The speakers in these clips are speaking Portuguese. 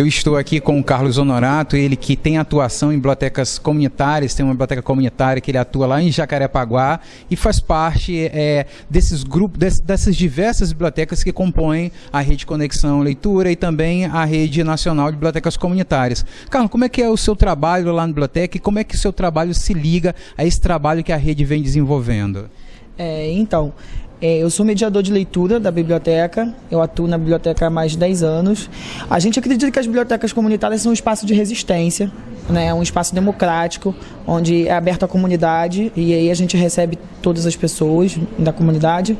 Eu estou aqui com o Carlos Honorato, ele que tem atuação em bibliotecas comunitárias, tem uma biblioteca comunitária que ele atua lá em Jacarepaguá e faz parte é, desses grupos, dessas diversas bibliotecas que compõem a Rede Conexão Leitura e também a Rede Nacional de Bibliotecas Comunitárias. Carlos, como é que é o seu trabalho lá na biblioteca e como é que o seu trabalho se liga a esse trabalho que a rede vem desenvolvendo? É, então, eu sou mediador de leitura da biblioteca, eu atuo na biblioteca há mais de 10 anos. A gente acredita que as bibliotecas comunitárias são um espaço de resistência, né, um espaço democrático, onde é aberto à comunidade e aí a gente recebe todas as pessoas da comunidade.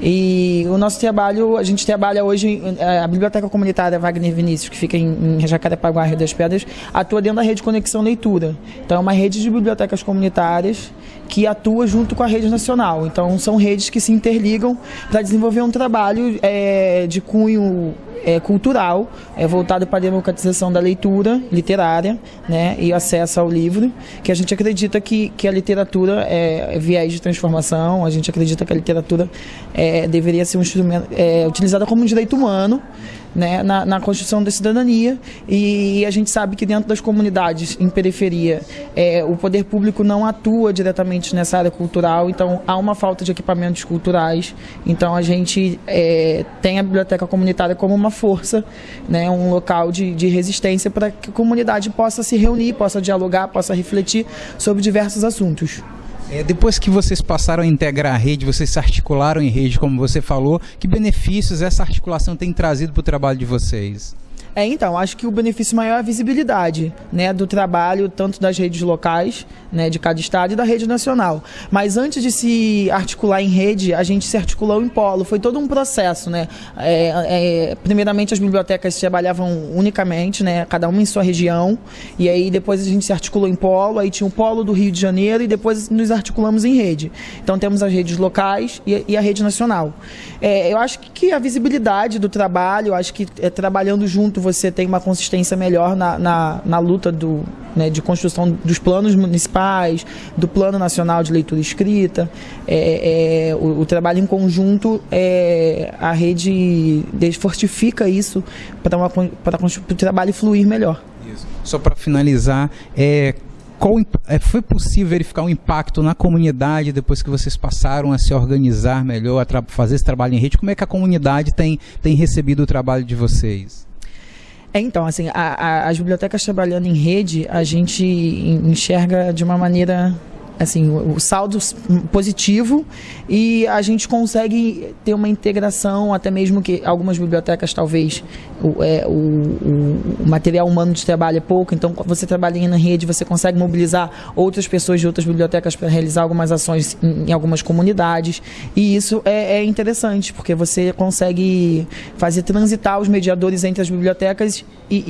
E o nosso trabalho, a gente trabalha hoje, é, a Biblioteca Comunitária Wagner Vinícius, que fica em, Jacarepaguá, Rio das Pedras, atua dentro da rede Conexão Leitura. Então é uma rede de bibliotecas comunitárias que atua junto com a rede nacional. Então são redes que se interligam para desenvolver um trabalho é, de cunho é, cultural, é, voltado para a democratização da leitura literária né, e acesso ao livro, que a gente acredita que, que a literatura é, viés de transformação, a gente acredita que a literatura é, deveria ser um instrumento é, utilizada como um direito humano né, na, na, construção da cidadania. E, a gente sabe que dentro das comunidades em periferia é, o poder público não atua diretamente nessa área cultural, então há uma falta de equipamentos culturais, então a gente é, tem a biblioteca comunitária como uma força, né, um local de, de resistência para que a comunidade possa se reunir, possa dialogar, possa refletir sobre diversos assuntos. É, depois que vocês passaram a integrar a rede, vocês se articularam em rede, como você falou, que benefícios essa articulação tem trazido para o trabalho de vocês? É, então, acho que o benefício maior é a visibilidade né, do trabalho, tanto das redes locais, né, de cada estado, e da rede nacional. Mas antes de se articular em rede, a gente se articulou em polo. Foi todo um processo. Né? É, é, primeiramente, as bibliotecas trabalhavam unicamente, né, cada uma em sua região, e aí depois a gente se articulou em polo, aí tinha o polo do Rio de Janeiro, e depois nos articulamos em rede. Então, temos as redes locais e, e a rede nacional. É, eu acho que a visibilidade do trabalho, acho que é, trabalhando junto você tem uma consistência melhor na, na, na luta do, né, de construção dos planos municipais, do Plano Nacional de Leitura Escrita. É, é, o, o, trabalho em conjunto, é, a rede fortifica isso para o trabalho fluir melhor. Isso. Só para finalizar, é, qual, é, foi possível verificar o um impacto na comunidade depois que vocês passaram a se organizar melhor, a fazer esse trabalho em rede? Como é que a comunidade tem, tem recebido o trabalho de vocês? É, então, assim, a, a, as bibliotecas trabalhando em rede, a gente enxerga de uma maneira assim, o saldo positivo e a gente consegue ter uma integração, até mesmo que algumas bibliotecas talvez o, é, o, o, material humano de trabalho é pouco, então você trabalha na rede, você consegue mobilizar outras pessoas de outras bibliotecas para realizar algumas ações em, em, algumas comunidades. E isso é, é, interessante, porque você consegue fazer transitar os mediadores entre as bibliotecas e,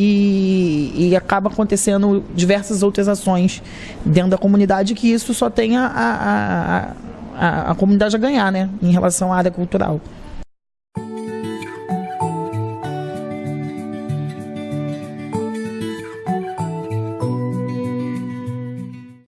e, e acaba acontecendo diversas outras ações dentro da comunidade que isso só tem a, a, a, a, a comunidade a ganhar, né, em relação à área cultural.